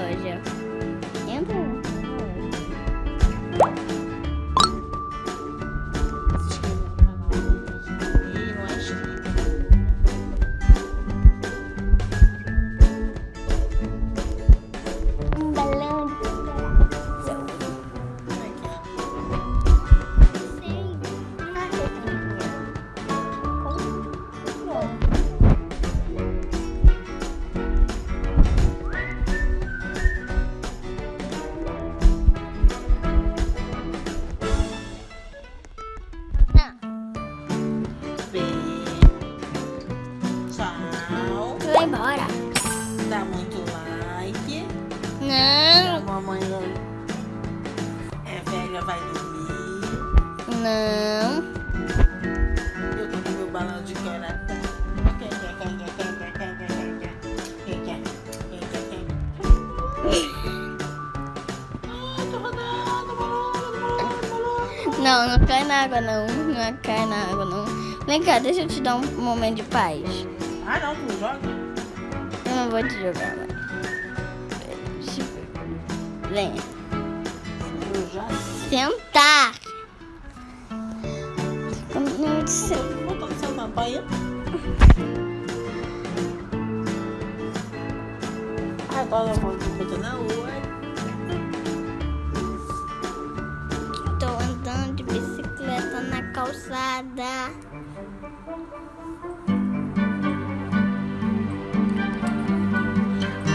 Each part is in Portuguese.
loja. É vai dormir. Não. Eu tô com meu balão de coração. Quem quer, quem quer, quem quer, quem quer, quem quer? Quem quer? Quem quer, quem quer? Ai, tô rodando, balão, balão, balão. Não, não cai na água não. Não cai na água não. Vem cá, deixa eu te dar um momento de paz. Ah, não, tu joga? Eu não vou te jogar, mas... Vem. Sentar. No seu tampaia. Agora eu vou botar na rua. Tô andando de bicicleta na calçada.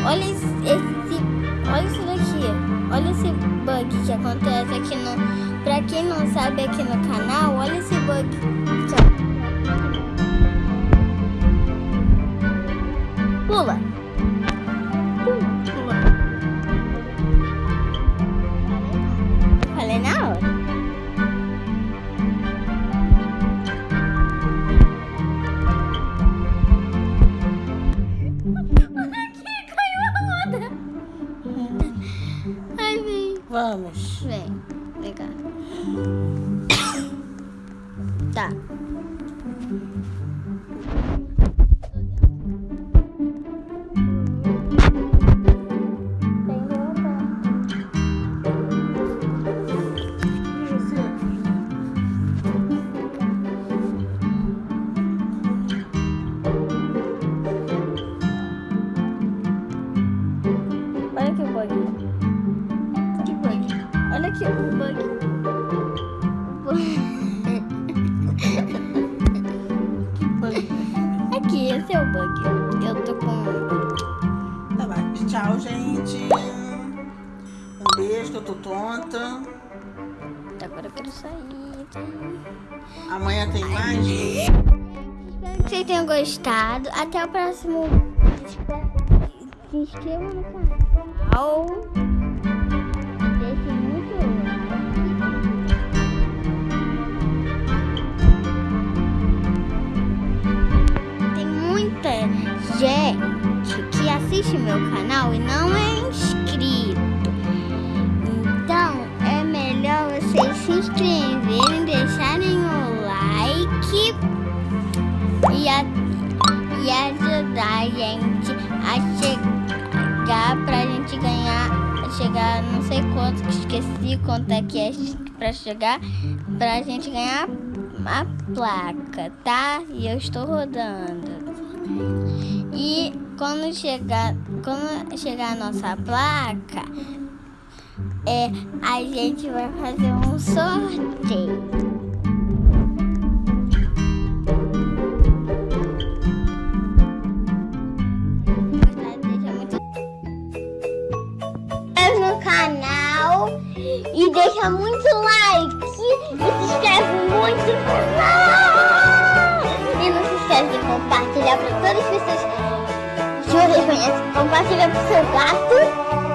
Olha esse, esse- olha isso daqui. Olha esse bug que acontece aqui no. Pra quem não sabe aqui no canal, olha esse bug. Vamos. Vem, cá. Tá. Olha aqui o bug. Que bug? Aqui, esse é o bug. Eu tô com. Tá bom. Tchau, gente. Um beijo, que eu tô tonta. Agora eu quero sair. sair. Amanhã tem mais. Espero que vocês tenham gostado. Até o próximo. Se inscreva no canal. Gente que assiste meu canal e não é inscrito. Então é melhor vocês se inscreverem, deixarem o like e, a- e ajudar a gente a chegar pra gente ganhar, chegar não sei quanto, que esqueci quanto é que é pra chegar, pra gente ganhar a placa, tá? E eu estou rodando. E quando chegar, quando chegar a nossa placa, é, a gente vai fazer um sorteio. Canal e deixa muito like e se inscreve muito no canal. Todas as pessoas que vocês conhecem. Compartilha pro seu gato,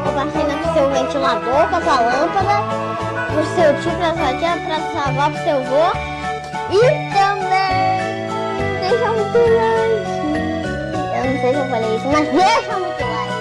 compartilha pro seu ventilador, com a sua lâmpada, pro seu tio, pra sua tia, pra sua avó, pro seu avô. E também deixa muito like. Eu não sei se eu falei isso, mas deixa muito like.